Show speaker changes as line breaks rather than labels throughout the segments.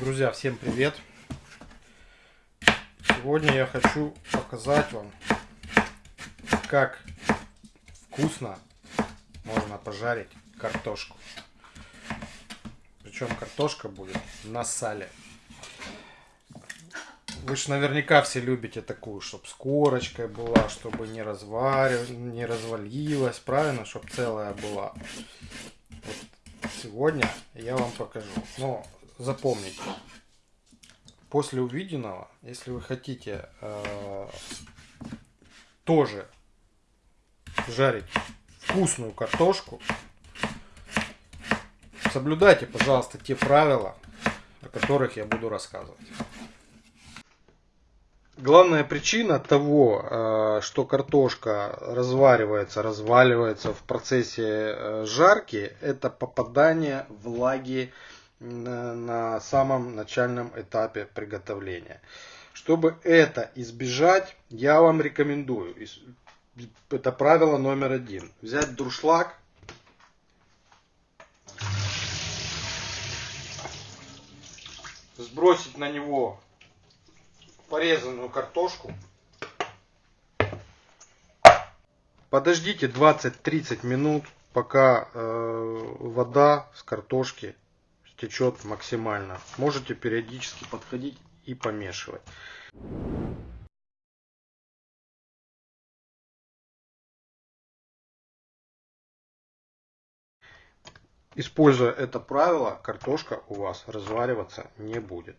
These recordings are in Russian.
Друзья, всем привет! Сегодня я хочу показать вам, как вкусно можно пожарить картошку. Причем картошка будет на сале. Вы же наверняка все любите такую, чтобы с корочкой была, чтобы не, разварив... не развалилась, правильно, чтобы целая была. Вот сегодня я вам покажу. Но запомните, после увиденного, если вы хотите э, тоже жарить вкусную картошку, соблюдайте, пожалуйста, те правила, о которых я буду рассказывать. Главная причина того, э, что картошка разваривается, разваливается в процессе э, жарки, это попадание влаги на самом начальном этапе приготовления. Чтобы это избежать, я вам рекомендую, это правило номер один, взять друшлаг, сбросить на него порезанную картошку, подождите 20-30 минут, пока э, вода с картошки течет максимально. Можете периодически подходить и помешивать. Используя это правило, картошка у вас развариваться не будет.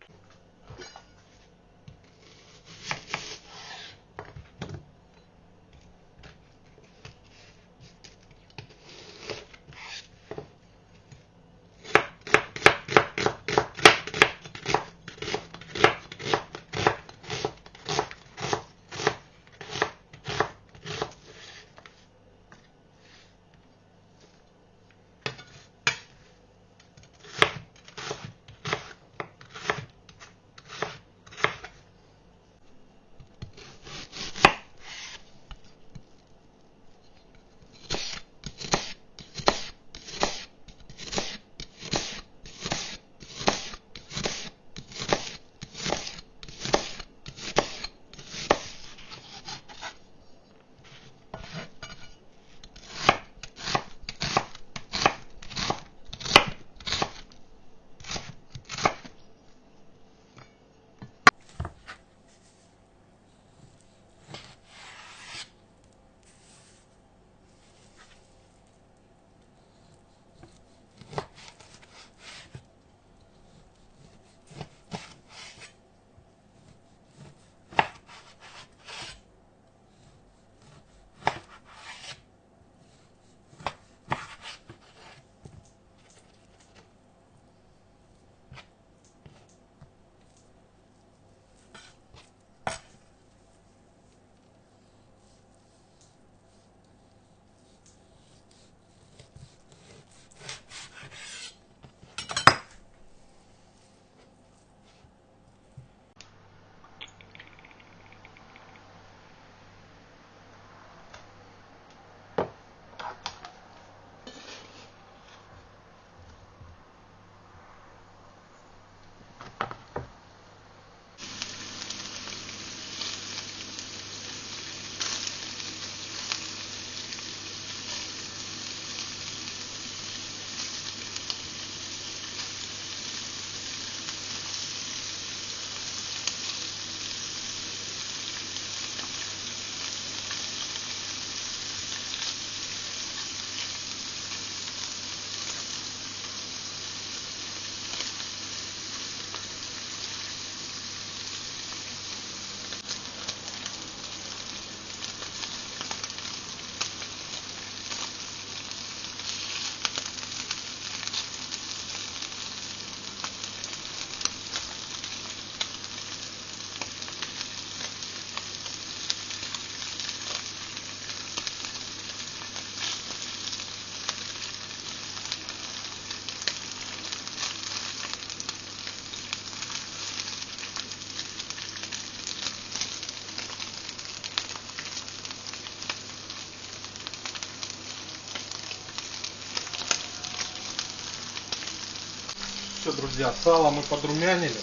Друзья, сало мы подрумянили.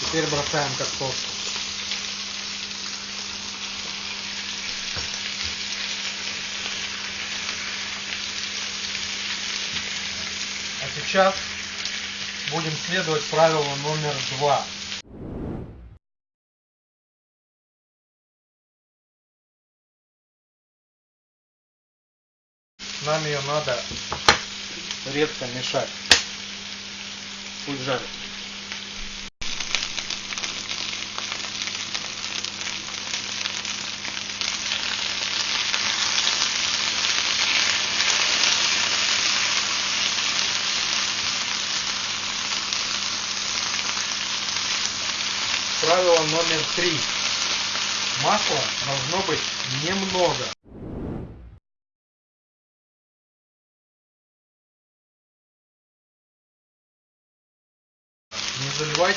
Теперь бросаем картошку. А сейчас будем следовать правилу номер два. Нам ее надо редко мешать. Пусть жарит. Правило номер три. Масла должно быть немного.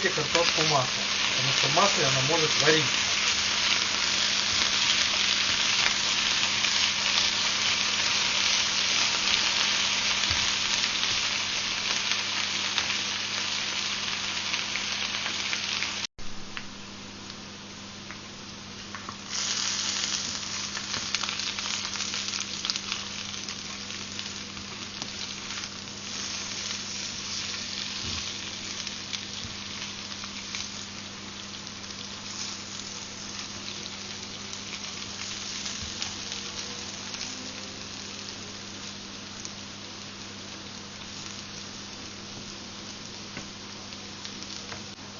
Заливайте картошку маслом, потому что в масле она может вариться.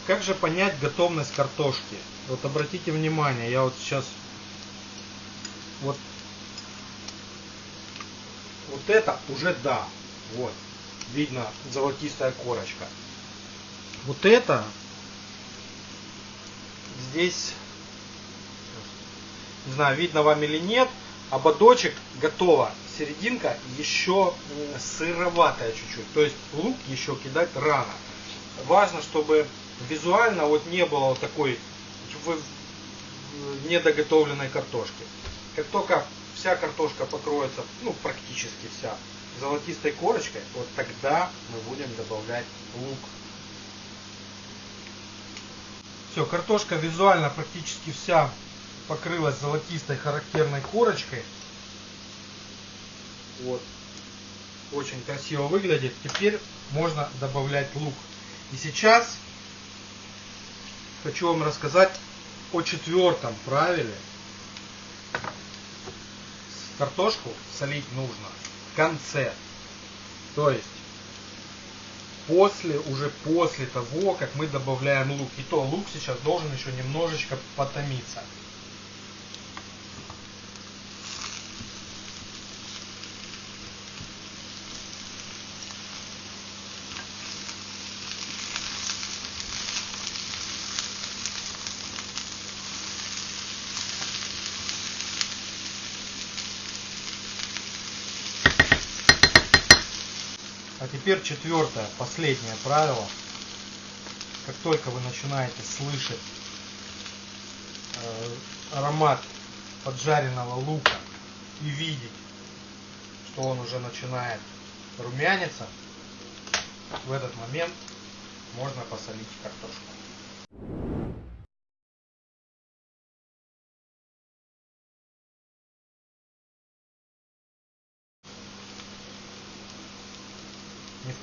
Как же понять готовность картошки? Вот обратите внимание, я вот сейчас вот вот это уже да, вот видно золотистая корочка. Вот это здесь не знаю видно вам или нет, ободочек готово, серединка еще сыроватая чуть-чуть, то есть лук еще кидать рано. Важно, чтобы визуально вот не было такой недоготовленной картошки. Как только вся картошка покроется, ну практически вся, золотистой корочкой, вот тогда мы будем добавлять лук. Все, картошка визуально практически вся покрылась золотистой характерной корочкой. Вот. Очень красиво выглядит. Теперь можно добавлять лук. И сейчас хочу вам рассказать о четвертом правиле. Картошку солить нужно в конце. То есть после, уже после того, как мы добавляем лук. И то лук сейчас должен еще немножечко потомиться. Теперь четвертое, последнее правило. Как только вы начинаете слышать э, аромат поджаренного лука и видеть, что он уже начинает румяниться, в этот момент можно посолить картошку.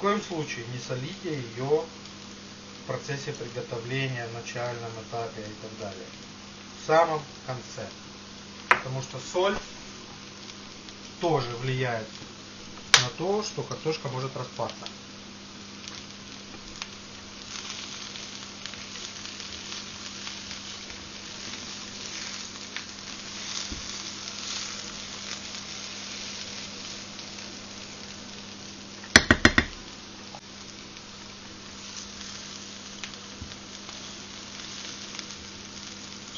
Коем случае не солите ее в процессе приготовления, начальном этапе и так далее. В самом конце. Потому что соль тоже влияет на то, что картошка может распасться.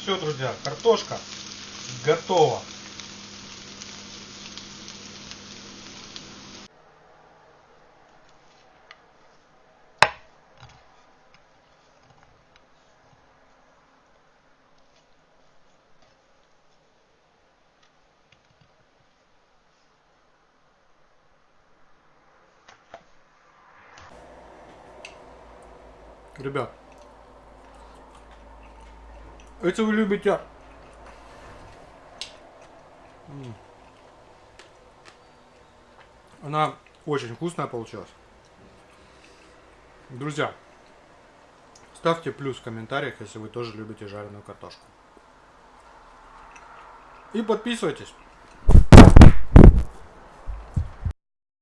Все, друзья, картошка готова. Ребят, если вы любите... Она очень вкусная получилась. Друзья, ставьте плюс в комментариях, если вы тоже любите жареную картошку. И подписывайтесь.